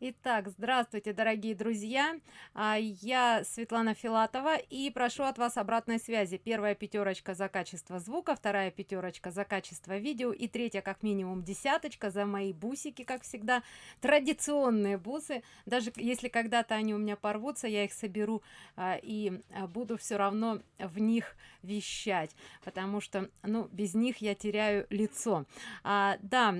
Итак, здравствуйте, дорогие друзья. А, я Светлана Филатова и прошу от вас обратной связи. Первая пятерочка за качество звука, вторая пятерочка за качество видео и третья как минимум десяточка за мои бусики, как всегда. Традиционные бусы. Даже если когда-то они у меня порвутся, я их соберу а, и а, буду все равно в них вещать, потому что, ну, без них я теряю лицо. Да,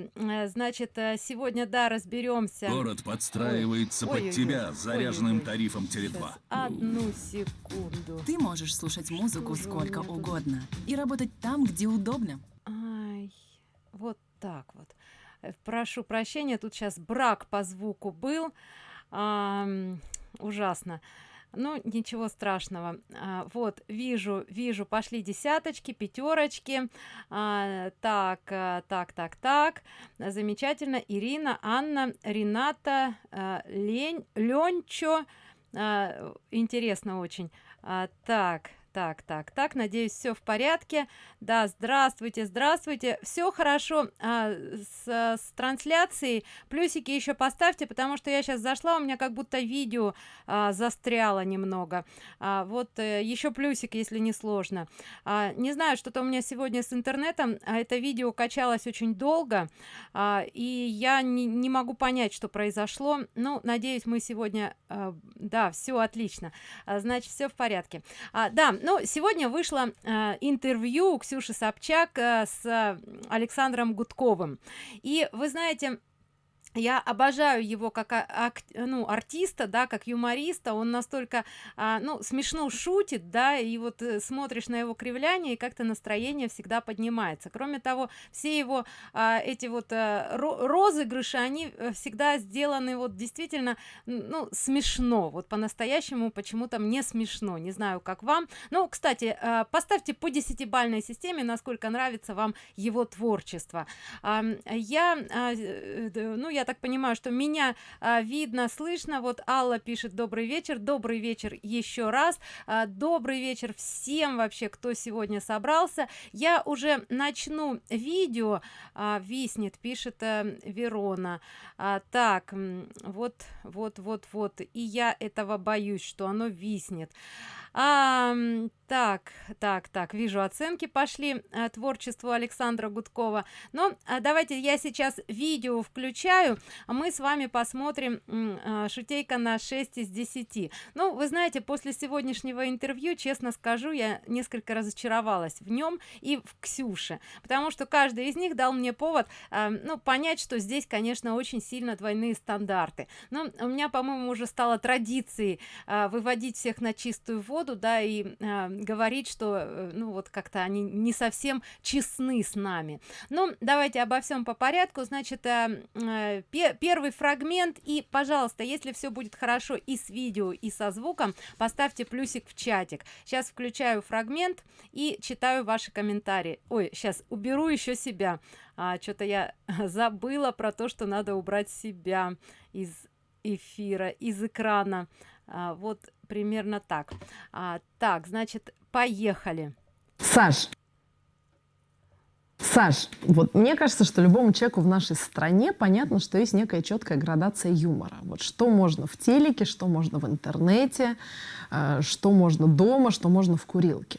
значит, э, сегодня, да, разберемся. Город под подстраивается ой, под ой, тебя ой, заряженным ой, ой. тарифом Теле2. Одну секунду. Ты можешь слушать музыку сколько угодно и работать там, где удобно. Ай, вот так вот. Э, прошу прощения, тут сейчас брак по звуку был. А, ужасно ну ничего страшного. А, вот вижу вижу пошли десяточки пятерочки а, так а, так так так. Замечательно. Ирина анна рената а, лень ленчо а, интересно очень. А, так так так так надеюсь все в порядке. Да здравствуйте здравствуйте. Все хорошо а, с, с трансляцией. Плюсики еще поставьте потому что я сейчас зашла у меня как будто видео а, застряло немного. А, вот э, еще плюсик если не сложно. А, не знаю что-то у меня сегодня с интернетом а это видео качалось очень долго а, и я не, не могу понять что произошло. Ну надеюсь мы сегодня а, да все отлично. А, значит все в порядке. А, да ну сегодня вышло э, интервью ксюши собчак э, с александром гудковым. И вы знаете я обожаю его как а, ну артиста да как юмориста. Он настолько а, ну смешно шутит да и вот э, смотришь на его кривляние и как-то настроение всегда поднимается. Кроме того все его а, эти вот а, розыгрыши они э, всегда сделаны вот действительно ну смешно. Вот по-настоящему почему-то мне смешно. Не знаю как вам. Ну кстати поставьте по десятибальной системе насколько нравится вам его творчество. Я ну я так понимаю что меня а, видно слышно. Вот алла пишет добрый вечер добрый вечер еще раз. А, добрый вечер всем вообще кто сегодня собрался. Я уже начну видео а, виснет пишет а, верона. А, так вот вот вот вот. И я этого боюсь что оно виснет а, так так так вижу оценки пошли а, творчеству александра гудкова. Но а, давайте я сейчас видео включаю а мы с вами посмотрим а, шутейка на 6 из 10 ну вы знаете после сегодняшнего интервью честно скажу я несколько разочаровалась в нем и в ксюше потому что каждый из них дал мне повод а, ну понять что здесь конечно очень сильно двойные стандарты. Но у меня по моему уже стало традицией а, выводить всех на чистую воду да и а, говорить что э, ну вот как-то они не совсем честны с нами. Ну давайте обо всем по порядку. Значит а, а, первый фрагмент. И пожалуйста если все будет хорошо и с видео и со звуком поставьте плюсик в чатик. Сейчас включаю фрагмент и читаю ваши комментарии. Ой сейчас уберу еще себя. А, что-то я забыла про то что надо убрать себя из эфира из экрана. А, вот примерно так а, так значит поехали саш Саш, вот мне кажется, что любому человеку в нашей стране понятно, что есть некая четкая градация юмора. Вот что можно в телеке, что можно в интернете, э, что можно дома, что можно в курилке.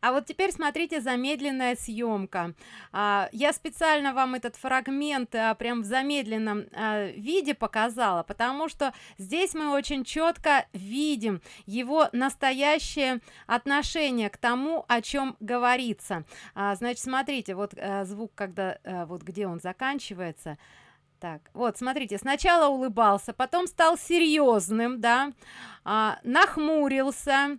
А вот теперь смотрите замедленная съемка. А, я специально вам этот фрагмент а, прям в замедленном а, виде показала, потому что здесь мы очень четко видим его настоящее отношение к тому, о чем говорится. А, значит, смотрите, вот а, звук, когда а, вот где он заканчивается. Так, вот, смотрите, сначала улыбался, потом стал серьезным, да, а, нахмурился,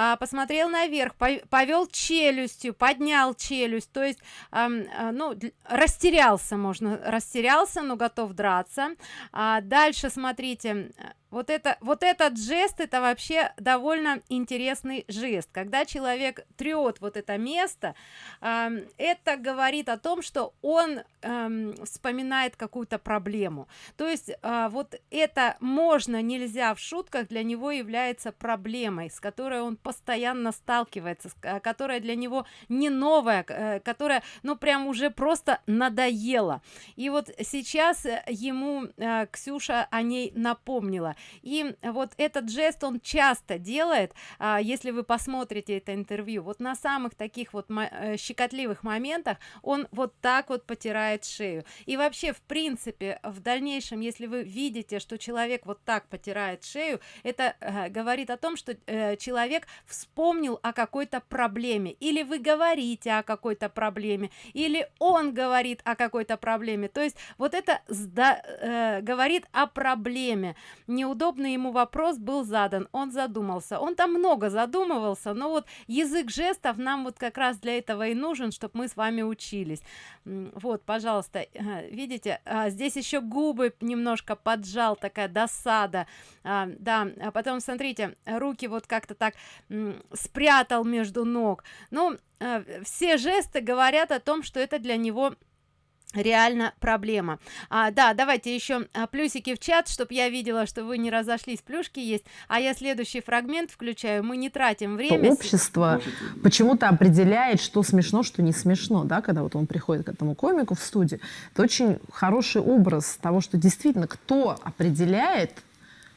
а, посмотрел наверх повел челюстью поднял челюсть то есть а, ну растерялся можно растерялся но готов драться. А дальше смотрите вот это вот этот жест это вообще довольно интересный жест. Когда человек трет вот это место э, это говорит о том что он э, вспоминает какую-то проблему. То есть э, вот это можно нельзя в шутках для него является проблемой с которой он постоянно сталкивается которая для него не новая э, которая ну прям уже просто надоела. И вот сейчас ему э, ксюша о ней напомнила и вот этот жест он часто делает а, если вы посмотрите это интервью. Вот на самых таких вот э, щекотливых моментах он вот так вот потирает шею. И вообще в принципе в дальнейшем если вы видите что человек вот так потирает шею это э, говорит о том что э, человек вспомнил о какой-то проблеме. Или вы говорите о какой-то проблеме или он говорит о какой-то проблеме. То есть вот это э, говорит о проблеме неудобный ему вопрос был задан. Он задумался. Он там много задумывался но вот язык жестов нам вот как раз для этого и нужен чтобы мы с вами учились. Вот пожалуйста видите а, здесь еще губы немножко поджал такая досада. А, да а потом смотрите руки вот как-то так спрятал между ног. Ну а, все жесты говорят о том что это для него реально проблема. А, да давайте еще а, плюсики в чат чтобы я видела что вы не разошлись плюшки есть. А я следующий фрагмент включаю. Мы не тратим время общество почему-то определяет что смешно что не смешно да когда вот он приходит к этому комику в студии это очень хороший образ того что действительно кто определяет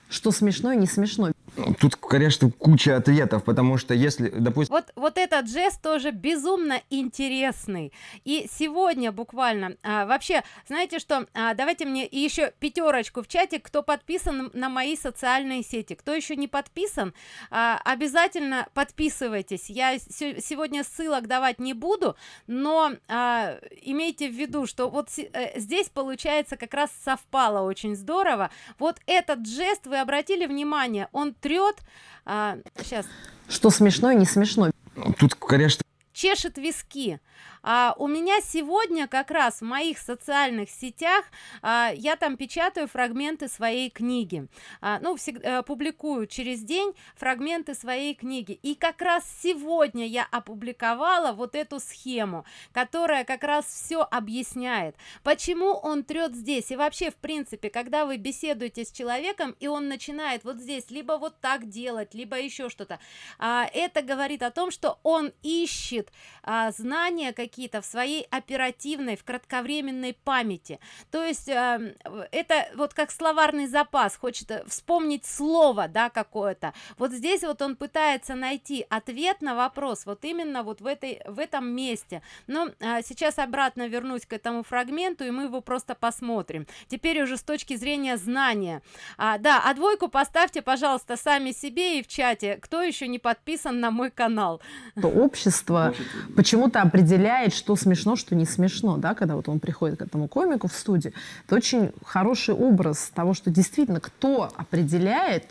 что смешно и не смешно Тут, конечно, куча ответов, потому что если, допустим... Вот, вот этот жест тоже безумно интересный. И сегодня буквально, а, вообще, знаете что, а, давайте мне еще пятерочку в чате, кто подписан на мои социальные сети. Кто еще не подписан, а, обязательно подписывайтесь. Я сегодня ссылок давать не буду, но а, имейте в виду, что вот э, здесь получается как раз совпало очень здорово. Вот этот жест, вы обратили внимание, он трет а, сейчас что смешно и не смешно тут конечно чешет виски а у меня сегодня как раз в моих социальных сетях а, я там печатаю фрагменты своей книги. А, ну всегда а, публикую через день фрагменты своей книги. И как раз сегодня я опубликовала вот эту схему которая как раз все объясняет почему он трет здесь. И вообще в принципе когда вы беседуете с человеком и он начинает вот здесь либо вот так делать либо еще что-то а, это говорит о том что он ищет а, знания какие какие-то в своей оперативной в кратковременной памяти. То есть э, это вот как словарный запас хочет э, вспомнить слово да какое-то. Вот здесь вот он пытается найти ответ на вопрос вот именно вот в этой в этом месте. Но э, сейчас обратно вернусь к этому фрагменту и мы его просто посмотрим. Теперь уже с точки зрения знания. А, да а двойку поставьте пожалуйста сами себе и в чате кто еще не подписан на мой канал. То общество почему-то определяет определяет, что смешно, что не смешно, да, когда вот он приходит к этому комику в студии. Это очень хороший образ того, что действительно кто определяет,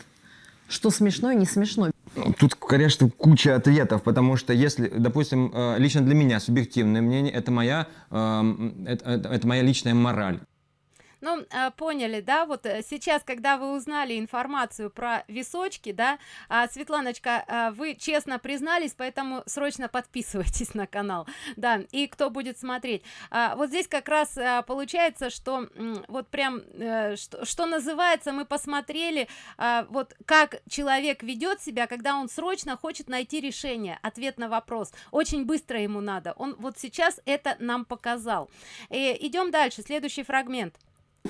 что смешно и не смешно. Тут, конечно, куча ответов, потому что если, допустим, э, лично для меня субъективное мнение, это моя, эм, это, это моя личная мораль ну а, поняли да вот э, сейчас когда вы узнали информацию про височки да а, светланочка а, вы честно признались поэтому срочно подписывайтесь на канал. Да и кто будет смотреть. Вот здесь как раз получается что вот прям а, что, что называется мы посмотрели вот как человек ведет себя когда он срочно хочет найти решение ответ на вопрос. Очень быстро ему надо. Он вот сейчас это нам показал. И идем дальше. Следующий фрагмент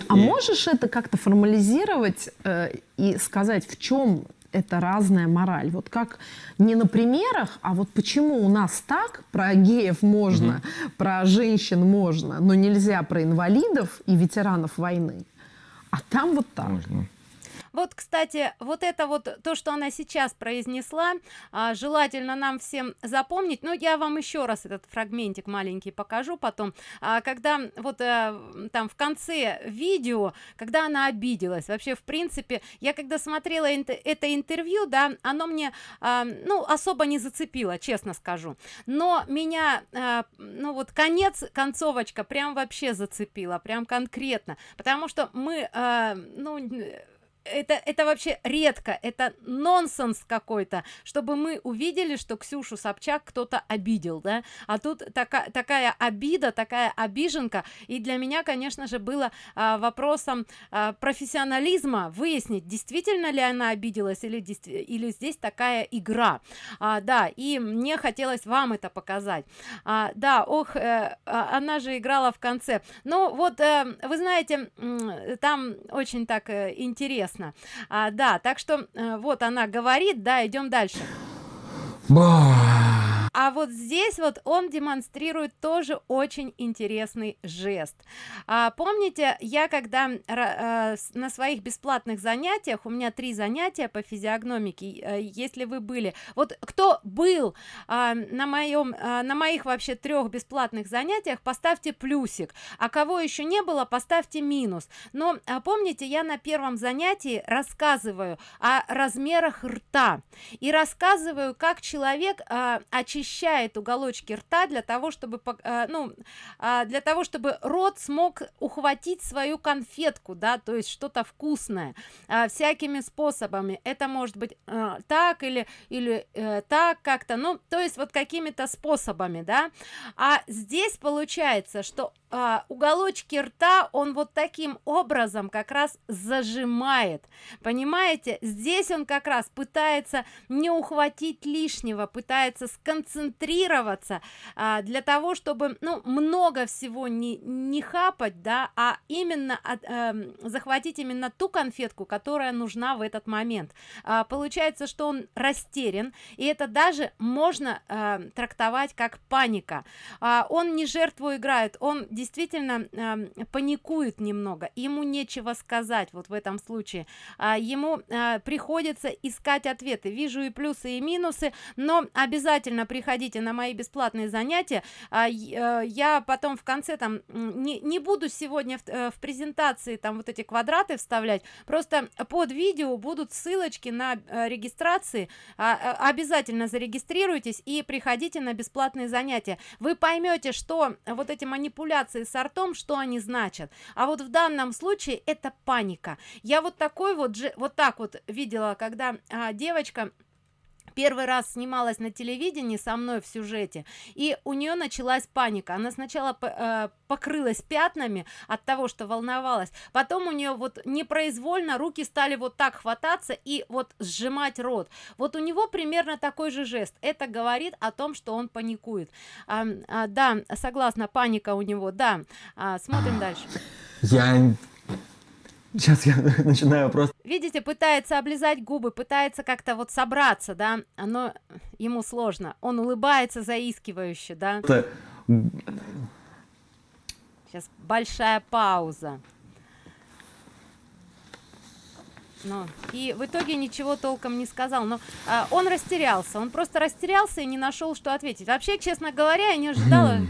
а можешь это как-то формализировать э, и сказать, в чем это разная мораль. Вот как не на примерах, а вот почему у нас так про геев можно, угу. про женщин можно, но нельзя про инвалидов и ветеранов войны. А там вот так. Можно. Вот, кстати, вот это вот то, что она сейчас произнесла, а, желательно нам всем запомнить. Но я вам еще раз этот фрагментик маленький покажу потом. А, когда вот а, там в конце видео, когда она обиделась, вообще, в принципе, я когда смотрела это интервью, да, оно мне, а, ну, особо не зацепило, честно скажу. Но меня, а, ну, вот конец, концовочка прям вообще зацепила, прям конкретно. Потому что мы, а, ну, это это вообще редко это нонсенс какой-то чтобы мы увидели что ксюшу собчак кто-то обидел да? А тут такая такая обида такая обиженка. И для меня конечно же было а, вопросом а, профессионализма выяснить действительно ли она обиделась или или здесь такая игра. А, да и мне хотелось вам это показать. А, да ох э, а, она же играла в конце. Ну вот э, вы знаете там очень так э, интересно. А, да так что э, вот она говорит да идем дальше а вот здесь вот он демонстрирует тоже очень интересный жест. А, помните я когда а, на своих бесплатных занятиях у меня три занятия по физиогномике а, если вы были вот кто был а, на моем а, на моих вообще трех бесплатных занятиях поставьте плюсик а кого еще не было поставьте минус. Но а, помните я на первом занятии рассказываю о размерах рта и рассказываю как человек а, очищает очищает уголочки рта для того чтобы э, ну а, для того чтобы рот смог ухватить свою конфетку да то есть что-то вкусное а, всякими способами. Это может быть э, так или или э, так как-то ну то есть вот какими-то способами да. А здесь получается что а, уголочки рта он вот таким образом как раз зажимает. Понимаете? Здесь он как раз пытается не ухватить лишнего пытается сконцентрироваться а, для того чтобы ну много всего не не хапать да а именно от, э, захватить именно ту конфетку которая нужна в этот момент. А, получается что он растерян и это даже можно э, трактовать как паника. А, он не жертву играет он действительно э, паникует немного ему нечего сказать вот в этом случае. А, ему а, приходится искать ответы. Вижу и плюсы и минусы но обязательно приходите на мои бесплатные занятия. А, э, я потом в конце там не, не буду сегодня в, э, в презентации там вот эти квадраты вставлять просто под видео будут ссылочки на э, регистрации. А, обязательно зарегистрируйтесь и приходите на бесплатные занятия. Вы поймете что вот эти манипуляции манипуляции с артом что они значат. А вот в данном случае это паника. Я вот такой вот же вот так вот видела когда а, девочка первый раз снималась на телевидении со мной в сюжете и у нее началась паника. Она сначала э, покрылась пятнами от того что волновалась потом у нее вот непроизвольно руки стали вот так хвататься и вот сжимать рот. Вот у него примерно такой же жест. Это говорит о том что он паникует. А, а, да согласна паника у него. Да а, смотрим дальше. Я Сейчас я начинаю просто... Видите, пытается облизать губы, пытается как-то вот собраться, да, но ему сложно. Он улыбается заискивающе, да. Это... Сейчас большая пауза. Ну, и в итоге ничего толком не сказал, но а, он растерялся, он просто растерялся и не нашел, что ответить. Вообще, честно говоря, я не ожидала... Хм.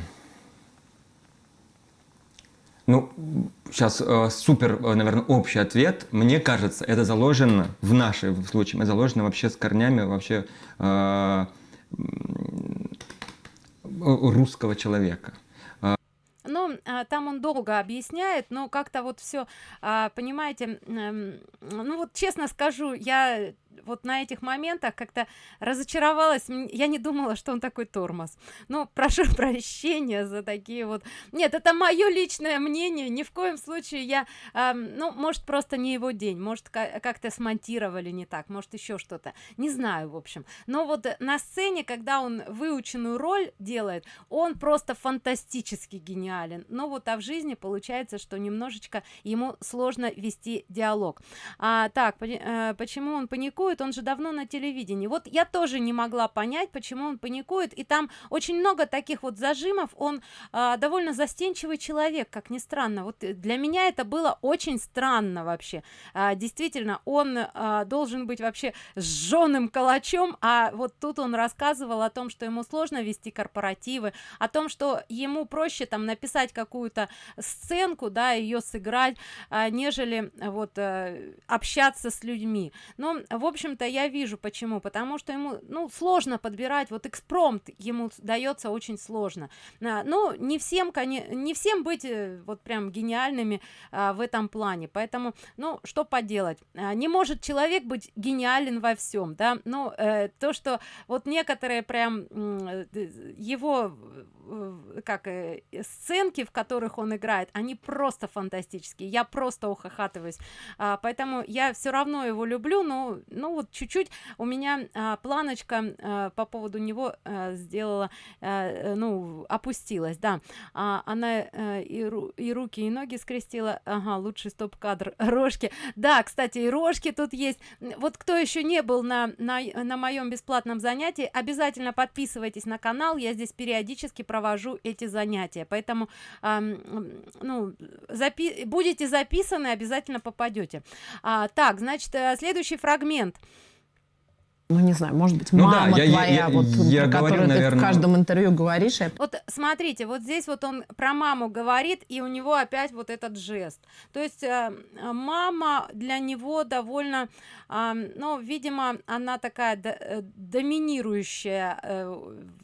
Ну, сейчас э, супер, э, наверное, общий ответ. Мне кажется, это заложено в нашем случае, это заложено вообще с корнями вообще э, русского человека. Ну, а, там он долго объясняет, но как-то вот все, а, понимаете, ну вот честно скажу, я вот на этих моментах как-то разочаровалась. Я не думала что он такой тормоз. Но прошу прощения за такие вот. Нет это мое личное мнение. Ни в коем случае я э, ну может просто не его день. Может как-то смонтировали не так. Может еще что-то. Не знаю в общем. Но вот на сцене когда он выученную роль делает он просто фантастически гениален. Но вот а в жизни получается что немножечко ему сложно вести диалог. А, так э, почему он паникует паникует он же давно на телевидении. Вот я тоже не могла понять почему он паникует. И там очень много таких вот зажимов. Он а, довольно застенчивый человек как ни странно. Вот для меня это было очень странно вообще. А, действительно он а, должен быть вообще сжёным калачом а вот тут он рассказывал о том что ему сложно вести корпоративы о том что ему проще там написать какую-то сценку да ее сыграть а, нежели вот а, общаться с людьми. Но в общем-то я вижу почему. Потому что ему ну сложно подбирать. Вот экспромт ему дается очень сложно. А, ну не всем не всем быть э, вот прям гениальными а, в этом плане. Поэтому ну что поделать? А, не может человек быть гениален во всем да? Ну э, то что вот некоторые прям э, его как э, сценки в которых он играет они просто фантастические. Я просто ухахатываюсь. А, поэтому я все равно его люблю но ну вот чуть-чуть. У меня а, планочка а, по поводу него а, сделала а, ну опустилась да. А, она а, и, ру и руки и ноги скрестила. Ага лучший стоп-кадр рожки. Да кстати и рожки тут есть. Вот кто еще не был на на, на моем бесплатном занятии обязательно подписывайтесь на канал. Я здесь периодически провожу провожу эти занятия. Поэтому э, ну запи будете записаны обязательно попадете а, так значит э, следующий фрагмент ну не знаю, может быть, ну, мама да, я, твоя, я, вот я про говорю, которую наверное... ты в каждом интервью говоришь. Вот смотрите, вот здесь вот он про маму говорит, и у него опять вот этот жест. То есть э, мама для него довольно, э, ну, видимо, она такая д э, доминирующая э,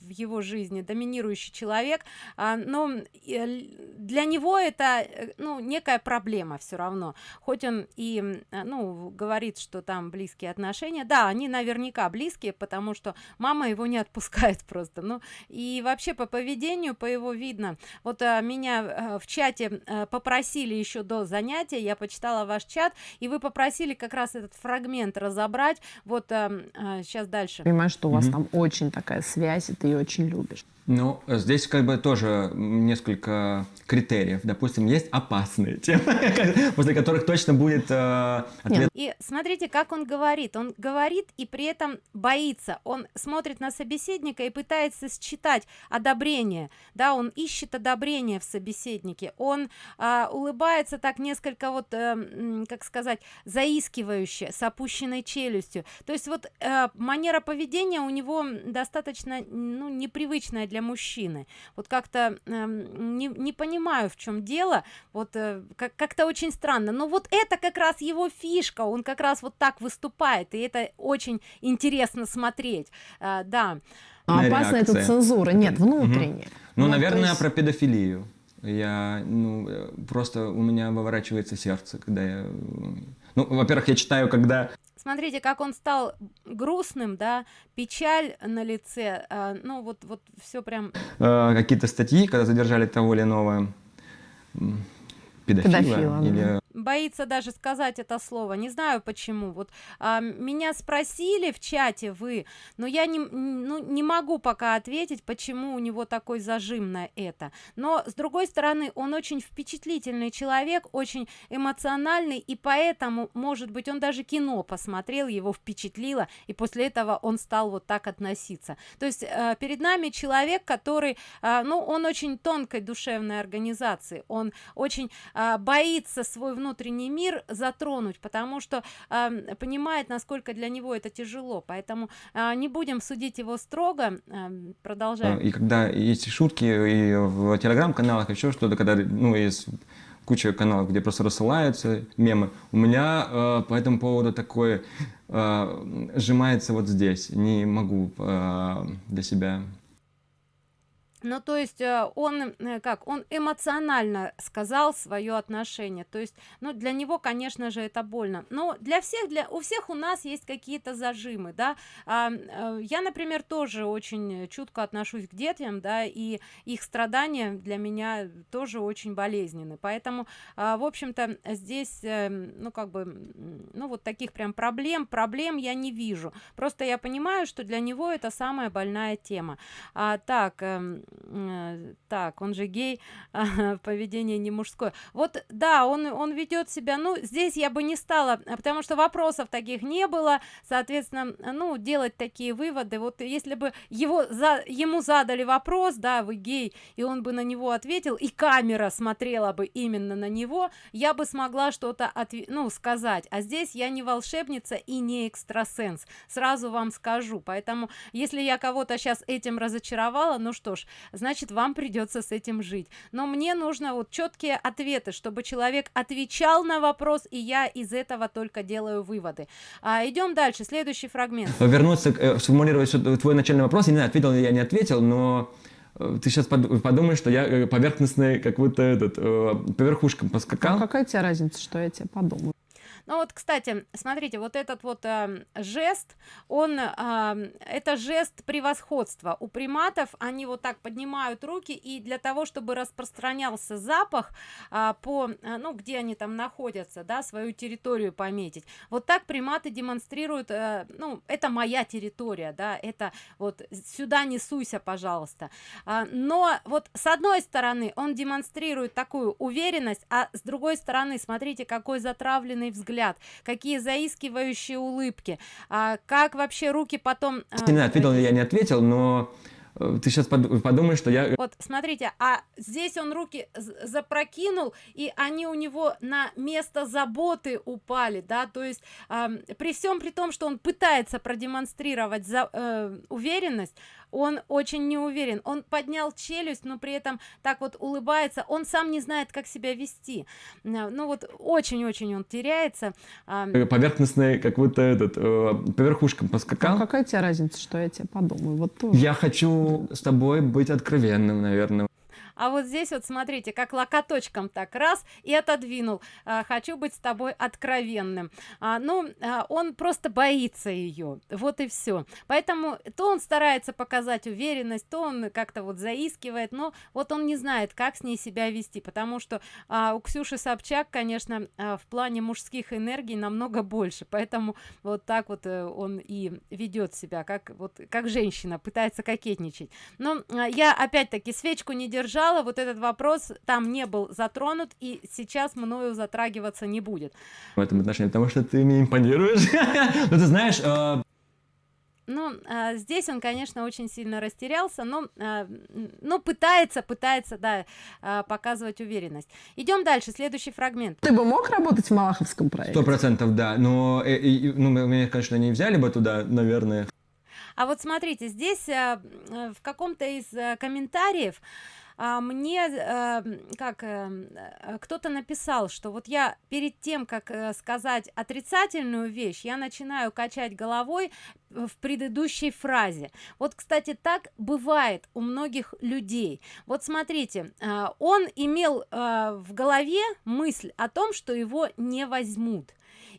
в его жизни, доминирующий человек, э, но э, для него это, э, ну, некая проблема все равно. Хоть он и, э, ну, говорит, что там близкие отношения, да, они наверняка наверняка близкие потому что мама его не отпускает просто. Ну и вообще по поведению по его видно. Вот а, меня а, в чате а, попросили еще до занятия я почитала ваш чат и вы попросили как раз этот фрагмент разобрать. Вот а, а, сейчас дальше. Понимаю что у вас mm -hmm. там очень такая связь и ты ее очень любишь ну, здесь как бы тоже несколько критериев. Допустим, есть опасные темы, после которых точно будет э, ответ. И смотрите, как он говорит. Он говорит и при этом боится. Он смотрит на собеседника и пытается считать одобрение. Да, он ищет одобрение в собеседнике. Он э, улыбается так несколько вот, э, как сказать, заискивающе, с опущенной челюстью. То есть вот э, манера поведения у него достаточно ну, непривычная для для мужчины. Вот как-то э, не, не понимаю в чем дело. Вот э, как-то очень странно. Но вот это как раз его фишка. Он как раз вот так выступает и это очень интересно смотреть. Э, да. А опасна эта цензура? Нет внутренняя. Угу. ну, ну наверное есть... про педофилию. Я ну э, просто у меня выворачивается сердце когда я ну во-первых я читаю когда смотрите как он стал грустным да печаль на лице а, ну вот вот все прям э, какие-то статьи когда задержали того или иного педофила, педофила или да. Боится даже сказать это слово. Не знаю почему. Вот а, меня спросили в чате вы но я не ну не могу пока ответить почему у него такой зажим на это. Но с другой стороны он очень впечатлительный человек очень эмоциональный и поэтому может быть он даже кино посмотрел его впечатлило и после этого он стал вот так относиться. То есть э, перед нами человек который э, ну он очень тонкой душевной организации он очень э, боится свой внутренний мир затронуть потому что э, понимает насколько для него это тяжело. Поэтому э, не будем судить его строго э, продолжаем. И когда есть шутки и в телеграм-каналах еще что-то когда ну есть куча каналов где просто рассылаются мемы у меня э, по этому поводу такое э, сжимается вот здесь. Не могу э, для себя ну то есть э, он э, как он эмоционально сказал свое отношение. То есть ну для него конечно же это больно. Но для всех для у всех у нас есть какие-то зажимы да. А, э, я например тоже очень чутко отношусь к детям да и их страдания для меня тоже очень болезненны. Поэтому а, в общем-то здесь ну как бы ну вот таких прям проблем проблем я не вижу. Просто я понимаю что для него это самая больная тема. А, так эм, Э, так он же гей поведение не мужское. Вот да он он ведет себя ну здесь я бы не стала потому что вопросов таких не было. Соответственно ну делать такие выводы. Вот если бы его за ему задали вопрос да вы гей и он бы на него ответил и камера смотрела бы именно на него я бы смогла что-то ну сказать. А здесь я не волшебница и не экстрасенс. Сразу вам скажу. Поэтому если я кого-то сейчас этим разочаровала ну что ж значит вам придется с этим жить. Но мне нужно вот четкие ответы чтобы человек отвечал на вопрос и я из этого только делаю выводы. А, идем дальше. Следующий фрагмент. Вернуться э, сформулировать твой начальный вопрос. Я не знаю ответил я не ответил но э, ты сейчас подумаешь, что я э, поверхностный, как будто этот, по верхушкам поскакал. А какая тебе разница, что я тебе подумаю? Ну вот, кстати, смотрите, вот этот вот э, жест, он, э, это жест превосходства. У приматов они вот так поднимают руки, и для того, чтобы распространялся запах э, по, ну, где они там находятся, да, свою территорию пометить. Вот так приматы демонстрируют, э, ну, это моя территория, да, это вот сюда не суйся, пожалуйста. Э, но вот с одной стороны он демонстрирует такую уверенность, а с другой стороны, смотрите, какой затравленный взгляд взгляд, какие заискивающие улыбки, а, как вообще руки потом... А, не ответил я не ответил, но э, ты сейчас подумаешь, что я... Вот, смотрите, а здесь он руки запрокинул, и они у него на место заботы упали, да, то есть э, при всем при том, что он пытается продемонстрировать за, э, уверенность, он очень не уверен он поднял челюсть но при этом так вот улыбается. Он сам не знает как себя вести. Ну вот очень-очень он теряется. Э, поверхностный как будто этот э, по верхушкам поскакал а какая тебе разница что я тебе подумаю? Вот тоже. я хочу с тобой быть откровенным наверное а вот здесь вот смотрите как локоточком так раз и отодвинул. А, хочу быть с тобой откровенным а, ну а, он просто боится ее вот и все поэтому то он старается показать уверенность то он как-то вот заискивает но вот он не знает как с ней себя вести потому что а, у ксюши собчак конечно а, в плане мужских энергий намного больше. Поэтому вот так вот э, он и ведет себя как вот как женщина пытается кокетничать. Но а, я опять-таки свечку не держала сказала, вот этот вопрос там не был затронут и сейчас мною затрагиваться не будет. В этом отношении, потому что ты мне импонируешь. Ну, ты знаешь, э, ну а, здесь он конечно очень сильно растерялся но а, ну пытается пытается да а, показывать уверенность идем дальше следующий фрагмент ты бы мог работать в малаховском проекте сто процентов да но э, э, ну меня конечно не взяли бы туда наверное а вот смотрите здесь а, в каком-то из а, комментариев а, мне а, как а, кто-то написал что вот я перед тем как а, сказать отрицательную вещь я начинаю качать головой в предыдущей фразе. Вот кстати так бывает у многих людей. Вот смотрите а, он имел а, в голове мысль о том что его не возьмут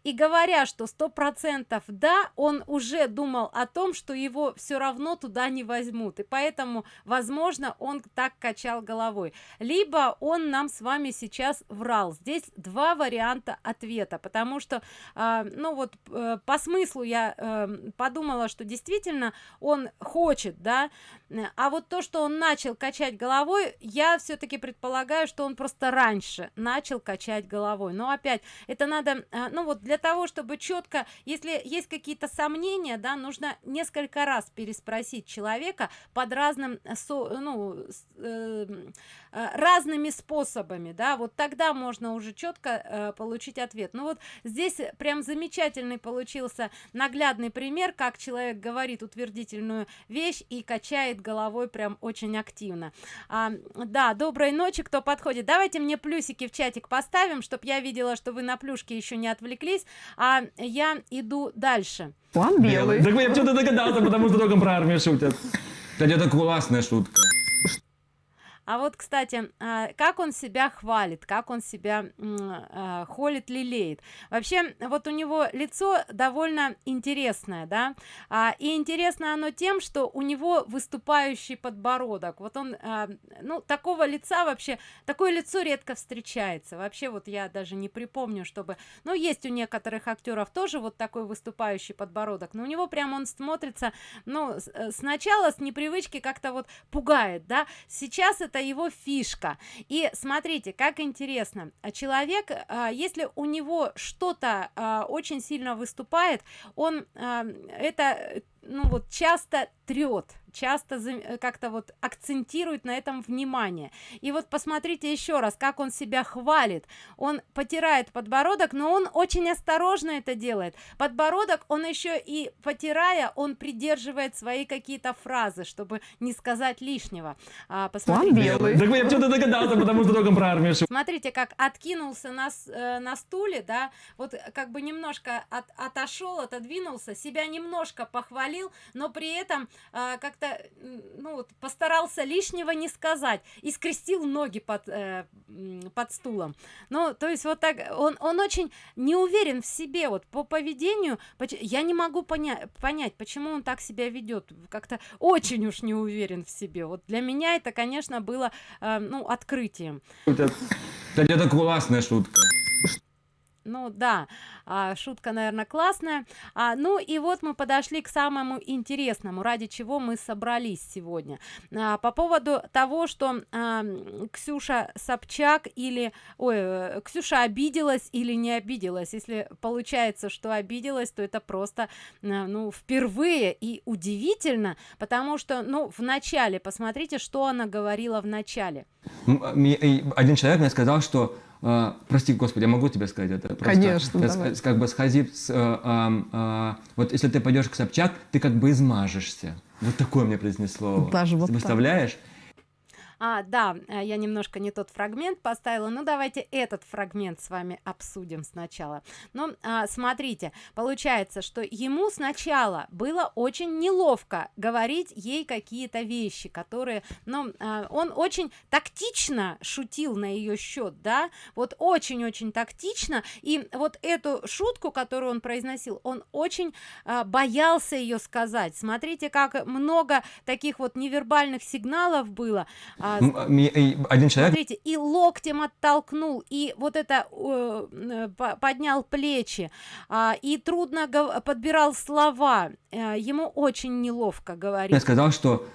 и говоря что сто процентов да он уже думал о том что его все равно туда не возьмут. И поэтому возможно он так качал головой. Либо он нам с вами сейчас врал. Здесь два варианта ответа потому что э, ну вот э, по смыслу я э, подумала что действительно он хочет да. А вот то что он начал качать головой я все-таки предполагаю что он просто раньше начал качать головой. Но опять это надо э, ну вот для того чтобы четко если есть какие-то сомнения да нужно несколько раз переспросить человека под разным э, со, ну э, э, разными способами да. Вот тогда можно уже четко э, получить ответ. Ну вот здесь прям замечательный получился наглядный пример как человек говорит утвердительную вещь и качает головой прям очень активно. А, да доброй ночи кто подходит? Давайте мне плюсики в чатик поставим чтобы я видела что вы на плюшке еще не отвлеклись а я иду дальше. План белый. Так я почему-то догадался, потому что только про армию шутят. Кстати, это классная шутка. А вот, кстати, а, как он себя хвалит, как он себя а, холит, лелеет. Вообще, вот у него лицо довольно интересное, да, а, и интересно оно тем, что у него выступающий подбородок. Вот он, ну, такого лица вообще, такое лицо редко встречается. Вообще, вот я даже не припомню, чтобы, ну, есть у некоторых актеров тоже вот такой выступающий подбородок, но у него прям он смотрится, ну, э, сначала с непривычки как-то вот пугает, да, сейчас это это его фишка. И смотрите как интересно человек а, если у него что-то а, очень сильно выступает он а, это ну вот часто трет часто э, как-то вот акцентирует на этом внимание. И вот посмотрите еще раз как он себя хвалит. Он потирает подбородок но он очень осторожно это делает. Подбородок он еще и потирая он придерживает свои какие-то фразы чтобы не сказать лишнего. А, посмотрите. белый. Так я почему-то догадался потому что только про армию смотрите как откинулся на, э, на стуле да вот как бы немножко от, отошел отодвинулся себя немножко похвалил но при этом э, как-то ну вот постарался лишнего не сказать и скрестил ноги под э, под стулом. Ну то есть вот так он он очень не уверен в себе вот по поведению. Я не могу понять понять почему он так себя ведет. Как-то очень уж не уверен в себе. Вот для меня это конечно было э, ну открытием. Кстати это классная шутка ну да а, шутка наверное классная. А, ну и вот мы подошли к самому интересному ради чего мы собрались сегодня. А, по поводу того что а, ксюша собчак или ой э, ксюша обиделась или не обиделась. Если получается что обиделась то это просто э, ну впервые и удивительно потому что ну в начале посмотрите что она говорила в начале. Один человек мне сказал что а, прости, Господи, я могу тебе сказать это? Просто, Конечно, давай. Как бы сходи, с, а, а, вот если ты пойдешь к Собчак, ты как бы измажешься. Вот такое мне произнесло. Даже вот Представляешь? Так. А, да, э, я немножко не тот фрагмент поставила. Ну, давайте этот фрагмент с вами обсудим сначала. Ну, а, смотрите, получается, что ему сначала было очень неловко говорить ей какие-то вещи, которые, ну, а, он очень тактично шутил на ее счет, да, вот очень-очень тактично, и вот эту шутку, которую он произносил, он очень а, боялся ее сказать. Смотрите, как много таких вот невербальных сигналов было, а, а, один человек... Смотрите, и локтем оттолкнул, и вот это э, поднял плечи, э, и трудно подбирал слова. Э, ему очень неловко говорить. Я сказал, что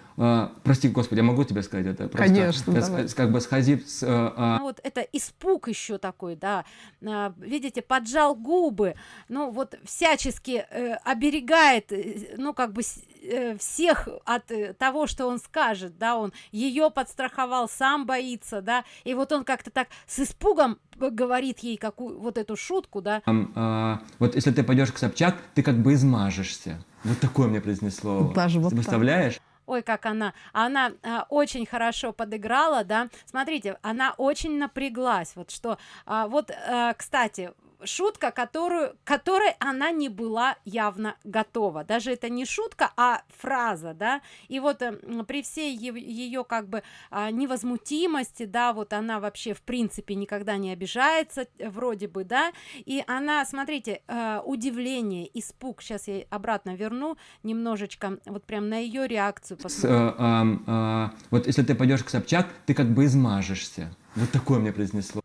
прости, Господи, я могу тебе сказать это? Просто, Конечно, давай. Как бы сходи с... Uh, uh... Ну, вот это испуг еще такой, да. Uh, видите, поджал губы, ну вот всячески uh, оберегает, ну как бы uh, всех от uh, того, что он скажет, да, он ее подстраховал, сам боится, да, и вот он как-то так с испугом говорит ей какую вот эту шутку, да. Um, uh, вот если ты пойдешь к Собчак, ты как бы измажешься. Вот такое мне произнесло. Даже вот представляешь? Так ой как она она а, очень хорошо подыграла да. Смотрите она очень напряглась вот что а, вот а, кстати шутка, которую, которой она не была явно готова. Даже это не шутка, а фраза, да. И вот э, при всей ее как бы э, невозмутимости, да, вот она вообще в принципе никогда не обижается, э, вроде бы, да. И она, смотрите, э, удивление, испуг. Сейчас я обратно верну немножечко, вот прям на ее реакцию. С, э, э, э, вот если ты пойдешь к Собчак, ты как бы измажешься. Вот такое мне произнесло.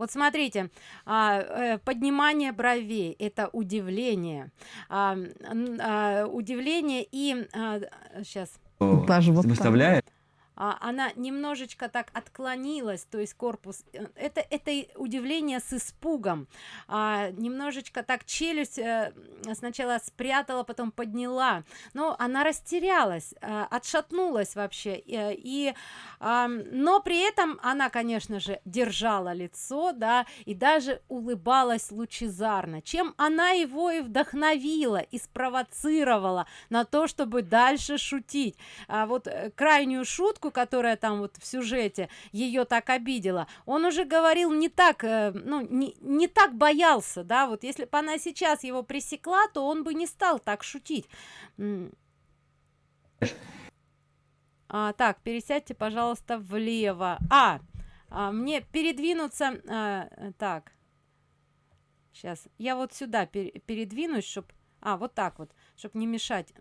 Вот смотрите, а, э, поднимание бровей – это удивление, а, а, удивление и сейчас. Даже вот Выставляет? А, она немножечко так отклонилась, то есть корпус, э, это, это удивление с испугом, а, немножечко так челюсть а, сначала спрятала, потом подняла, но она растерялась, а, отшатнулась вообще, и, и а, но при этом она, конечно же, держала лицо, да, и даже улыбалась лучезарно, чем она его и вдохновила, и спровоцировала на то, чтобы дальше шутить. А вот крайнюю шутку, которая там вот в сюжете ее так обидела. Он уже говорил не так э, ну не, не так боялся да вот если бы она сейчас его пресекла то он бы не стал так шутить. А, так пересядьте пожалуйста влево. А, а мне передвинуться а, так. Сейчас я вот сюда пер передвинусь чтобы а вот так вот чтобы не мешать.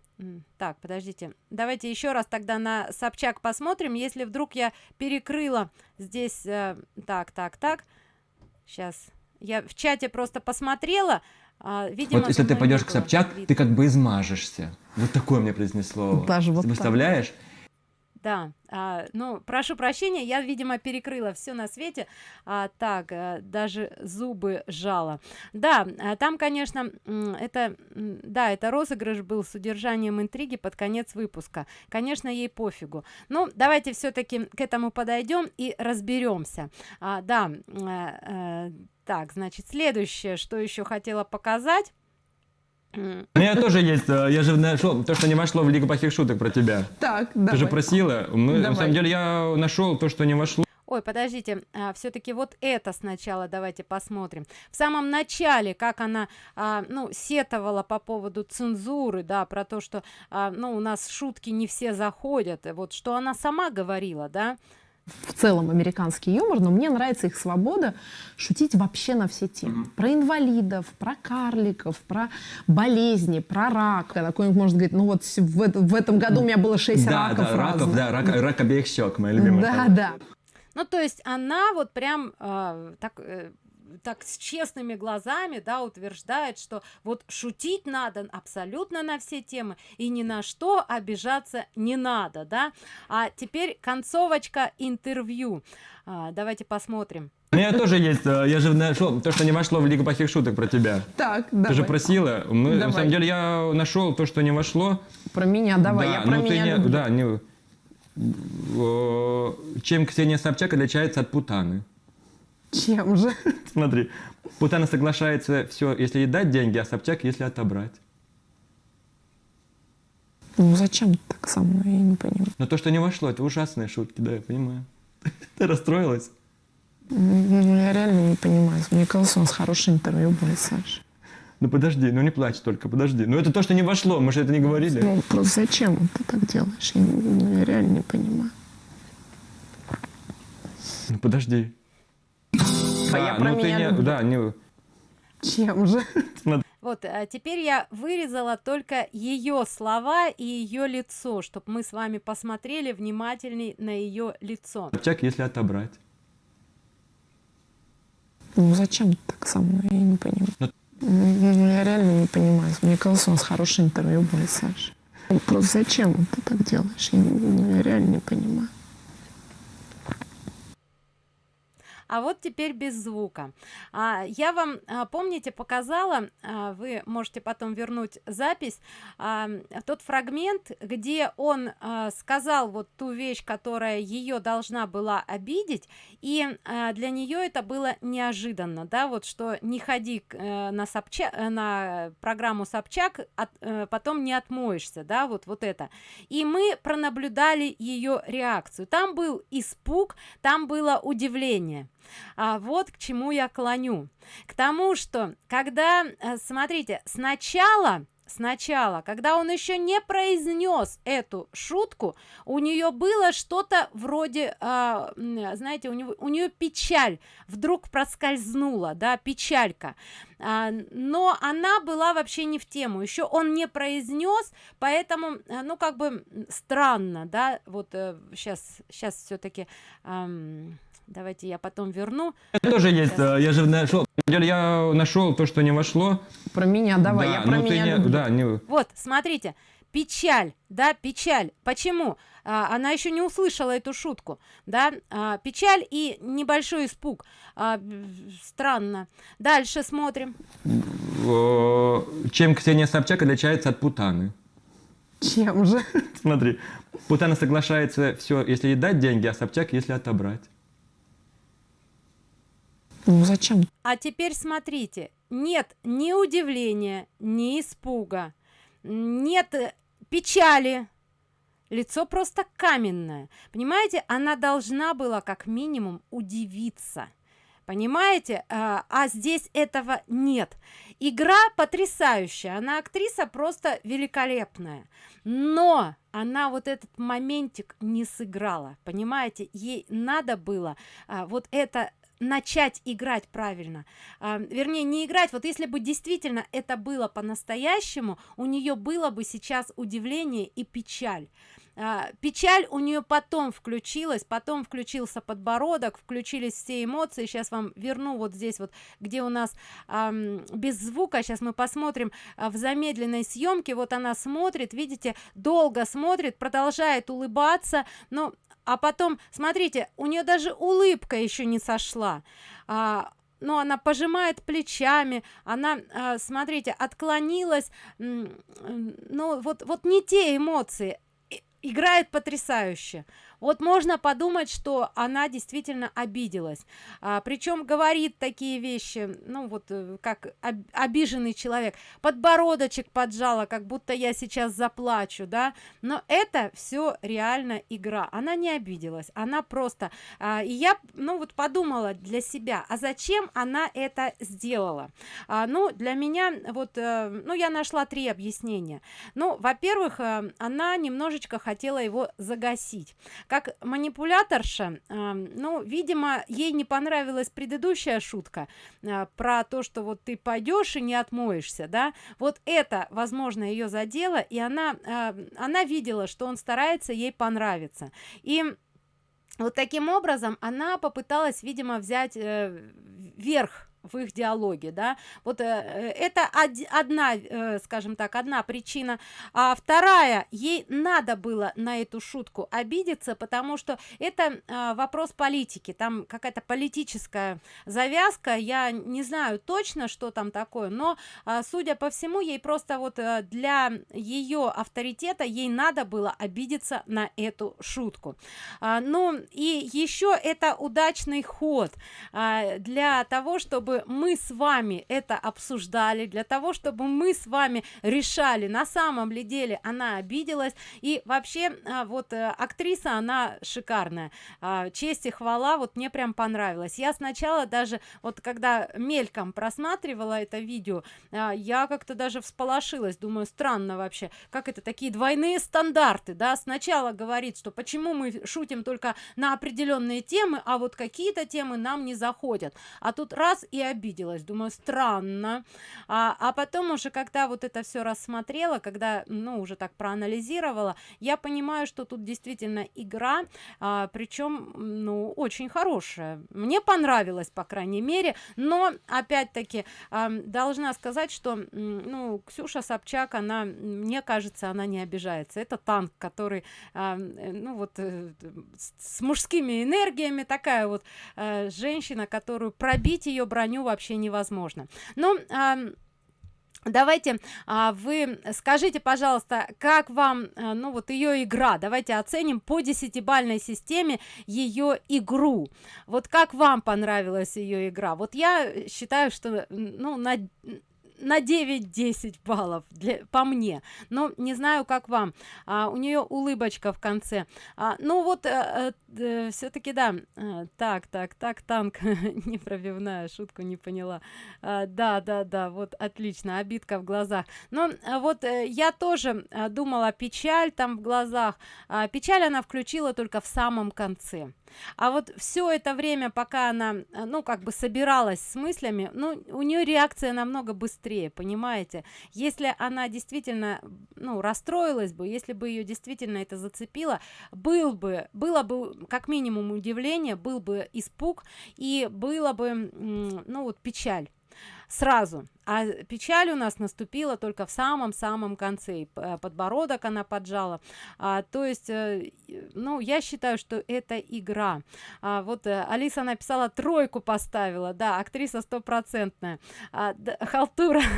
Так подождите. Давайте еще раз тогда на собчак посмотрим. Если вдруг я перекрыла здесь э, так так так. Сейчас я в чате просто посмотрела а, видимо, вот если ты пойдешь к собчак ты как бы измажешься. Вот такое мне произнесло. Даже вот представляешь да а, ну прошу прощения я видимо перекрыла все на свете. А, так а, даже зубы жала да а, там конечно это да это розыгрыш был с удержанием интриги под конец выпуска. Конечно ей пофигу. Ну давайте все-таки к этому подойдем и разберемся а, да а, а, так значит следующее что еще хотела показать у меня тоже есть, э, я же нашел то, что не вошло в Лигу плохих шуток про тебя. Так, Ты же просила. Мы, давай. на самом деле я нашел то, что не вошло. Ой, подождите, а, все-таки вот это сначала давайте посмотрим. В самом начале, как она, а, ну, сетовала по поводу цензуры, да, про то, что, а, ну, у нас шутки не все заходят, вот что она сама говорила, да, в целом американский юмор, но мне нравится их свобода шутить вообще на все темы. Про инвалидов, про карликов, про болезни, про рак. Такой может говорить, ну вот в, в этом году у меня было 6 да, раков да, раков, разных. да, рак, рак обеих щек, моя любимая. Да, фраза. да. ну, то есть она вот прям а, так... э, так с честными глазами, да, утверждает, что вот шутить надо абсолютно на все темы и ни на что обижаться не надо, да. А теперь концовочка интервью. А, давайте посмотрим. У меня тоже есть, э, я же нашел то, что не вошло в Лигу плохих шуток про тебя. Так, Ты давай. же просила. Мы, на Давай. самом деле я нашел то, что не вошло. Про меня, давай, да, я про ну ты меня не, люблю. да, не, э, чем Ксения Собчак отличается от Путаны? Чем же? Смотри, Путана соглашается все, если ей дать деньги, а Собчак, если отобрать. Ну зачем ты так со мной, я не понимаю. Но то, что не вошло, это ужасные шутки, да, я понимаю. Ты расстроилась? Ну я реально не понимаю. Мне казалось, у нас хорошее интервью будет, Саша. Ну подожди, ну не плачь только, подожди. Ну это то, что не вошло, мы же это не говорили. Ну просто зачем ты так делаешь? Я, ну, я реально не понимаю. Ну подожди. А я про ну ты меня не, люблю. да, не, Чем же? Вот, а теперь я вырезала только ее слова и ее лицо, чтобы мы с вами посмотрели внимательней на ее лицо. Собчак, если отобрать. Ну зачем ты так со мной, я не понимаю. Ну- Ну я реально не понимаю. Мне казалось, у нас хорошее интервью будет, Саша. Ну, Просто зачем ты так делаешь? Я, не- ну, я реально не понимаю. А вот теперь без звука. А, я вам, а, помните, показала, а, вы можете потом вернуть запись, а, тот фрагмент, где он а, сказал вот ту вещь, которая ее должна была обидеть, и а, для нее это было неожиданно, да, вот что не ходи э, на, Собча- э, на программу Собчак, от- э, потом не отмоешься, да, вот, вот это. И мы пронаблюдали ее реакцию. Там был испуг, там было удивление. А вот к чему я клоню. К тому, что когда, э, смотрите, сначала сначала, когда он еще не произнес эту шутку, у нее было что-то вроде, м, знаете, у, него, у нее печаль вдруг проскользнула, да, печалька. А, но она была вообще не в тему. Еще он не произнес, поэтому, э, ну, как бы странно, да, вот сейчас, сейчас все-таки... Давайте я потом верну. Меня тоже есть, э, я же нашел, на самом деле я нашел то, что не вошло. Про меня, давай, да, я про ну меня не, люблю. да, не, Вот, смотрите, печаль, да, печаль. Почему? А, она еще не услышала эту шутку, да, а, печаль и небольшой испуг. А, странно. Дальше смотрим. э, чем Ксения Собчак отличается от Путаны. Чем же? Смотри, Путана соглашается все, если ей дать деньги, а Собчак, если отобрать. Ну зачем? А теперь смотрите, нет ни удивления, ни испуга, нет э, печали. Лицо просто каменное. Понимаете, она должна была как минимум удивиться. Понимаете? А, а здесь этого нет. Игра потрясающая. Она актриса просто великолепная. Но она вот этот моментик не сыграла. Понимаете? Ей надо было а, вот это начать играть правильно. А, вернее, не играть. Вот если бы действительно это было по-настоящему, у нее было бы сейчас удивление и печаль. А, печаль у нее потом включилась потом включился подбородок включились все эмоции. Сейчас вам верну вот здесь вот где у нас эм, без звука. Сейчас мы посмотрим э, в замедленной съемке вот она смотрит видите долго смотрит продолжает улыбаться. Но а потом смотрите у нее даже улыбка еще не сошла. А, но она пожимает плечами она э, смотрите отклонилась. Ну вот вот не те эмоции играет потрясающе вот можно подумать что она действительно обиделась. А, причем говорит такие вещи ну вот э, как об, обиженный человек. Подбородочек поджала как будто я сейчас заплачу да? Но это все реально игра. Она не обиделась. Она просто а, и я ну вот подумала для себя а зачем она это сделала? А, ну для меня вот а, ну я нашла три объяснения. Ну во-первых а, она немножечко хотела его загасить как манипуляторша э, ну видимо ей не понравилась предыдущая шутка э, про то что вот ты пойдешь и не отмоешься да. Вот это возможно ее задело и она э, она видела что он старается ей понравиться и вот таким образом она попыталась видимо взять э, верх в их диалоге да. Вот э, э это од одна э, скажем так одна причина. А вторая ей надо было на эту шутку обидеться потому что это э, вопрос политики. Там какая-то политическая завязка. Я не знаю точно что там такое но э, судя по всему ей просто вот э, для ее авторитета ей надо было обидеться на эту шутку. А, ну и еще это удачный ход а, для того чтобы мы с вами это обсуждали для того чтобы мы с вами решали на самом ли деле она обиделась. И вообще а, вот э, актриса она шикарная. А, честь и хвала вот мне прям понравилось. Я сначала даже вот когда мельком просматривала это видео а, я как-то даже всполошилась. Думаю странно вообще как это такие двойные стандарты да? Сначала говорит что почему мы шутим только на определенные темы а вот какие-то темы нам не заходят. А тут раз и обиделась думаю странно. А, а потом уже когда вот это все рассмотрела когда ну уже так проанализировала я понимаю что тут действительно игра а, причем ну очень хорошая. Мне понравилось по крайней мере. Но опять-таки а, должна сказать что ну ксюша собчак она мне кажется она не обижается. Это танк который а, ну вот э, с мужскими энергиями такая вот а, женщина которую пробить ее броню вообще невозможно. Но а, давайте а, вы скажите пожалуйста как вам а, ну вот ее игра? Давайте оценим по десятибальной системе ее игру. Вот как вам понравилась ее игра? Вот я считаю что ну на на 9-10 баллов для по мне. Но не знаю как вам. А, у нее улыбочка в конце. А, ну вот э, э, все-таки да. Э, так так так танк. Непробивная шутку не поняла. А, да да да вот отлично обидка в глазах. Но а, вот э, я тоже а, думала печаль там в глазах. А, печаль она включила только в самом конце а вот все это время пока она э, ну как бы собиралась с мыслями ну у нее реакция намного быстрее понимаете? Если она действительно ну расстроилась бы если бы ее действительно это зацепило был бы было бы как минимум удивление был бы испуг и было бы ну вот печаль сразу. А печаль у нас наступила только в самом-самом конце. Э, подбородок она поджала. А, то есть э, ну я считаю что это игра. А, вот э, алиса написала тройку поставила да актриса стопроцентная. А, да, халтура.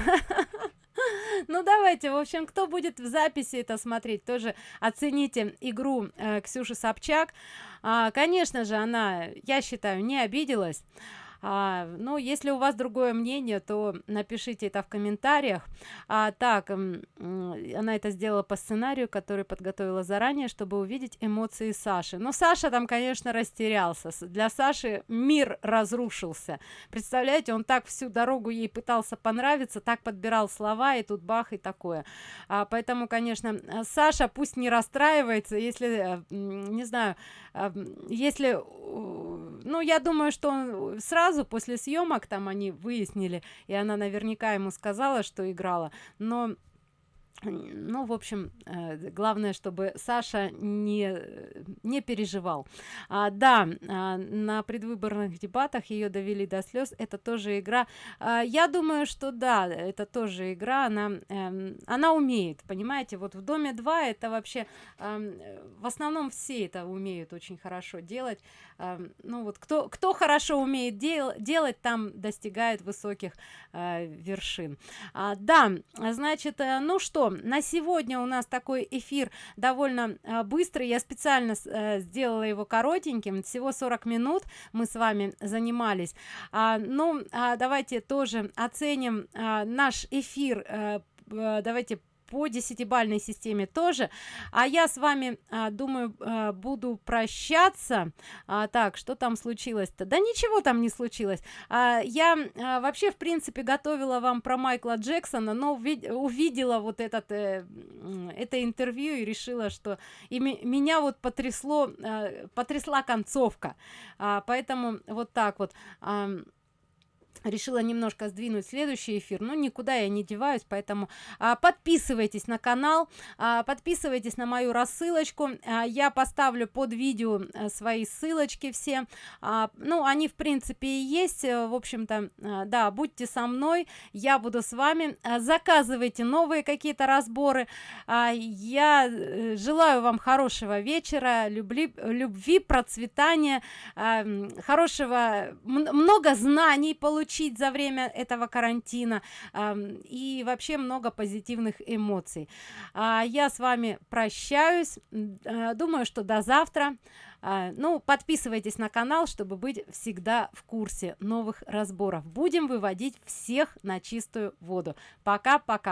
Ну давайте в общем кто будет в записи это смотреть тоже оцените игру э, ксюши собчак. А, конечно же она я считаю не обиделась а, ну если у вас другое мнение то напишите это в комментариях. А, так она это сделала по сценарию который подготовила заранее чтобы увидеть эмоции саши. Но саша там конечно растерялся. Для саши мир разрушился. Представляете он так всю дорогу ей пытался понравиться так подбирал слова и тут бах и такое. А, поэтому конечно саша пусть не расстраивается если э, не знаю если ну я думаю что он сразу после съемок там они выяснили и она наверняка ему сказала что играла. Но ну, в общем, э, главное, чтобы Саша не, не переживал. А, да, а, на предвыборных дебатах ее довели до слез. Это тоже игра. А, я думаю, что да, это тоже игра. Она, э, она умеет, понимаете? Вот в Доме 2 это вообще... Э, в основном все это умеют очень хорошо делать. Э, ну вот кто, кто хорошо умеет дел, делать, там достигает высоких э, вершин. А, да, значит, э, ну что, на сегодня у нас такой эфир довольно э, быстрый. Я специально э, сделала его коротеньким. Всего 40 минут мы с вами занимались. А, ну а давайте тоже оценим а, наш эфир э, давайте по десятибальной системе тоже. А я с вами а, думаю а, буду прощаться. А, так что там случилось-то? Да ничего там не случилось. А, я а, вообще в принципе готовила вам про майкла джексона но увидела вот этот э, это интервью и решила что и меня вот потрясло э, потрясла концовка. А, поэтому вот так вот. А, решила немножко сдвинуть следующий эфир но никуда я не деваюсь поэтому а, подписывайтесь на канал а, подписывайтесь на мою рассылочку. А, я поставлю под видео а, свои ссылочки все. А, ну они в принципе и есть. Э, в общем-то а, да будьте со мной я буду с вами. А, заказывайте новые какие-то разборы. А, я э, желаю вам хорошего вечера любви любви процветания. А, хорошего много знаний получить получить за время этого карантина э, и вообще много позитивных эмоций. А, я с вами прощаюсь. Э, думаю что до завтра. А, ну подписывайтесь на канал чтобы быть всегда в курсе новых разборов. Будем выводить всех на чистую воду. Пока пока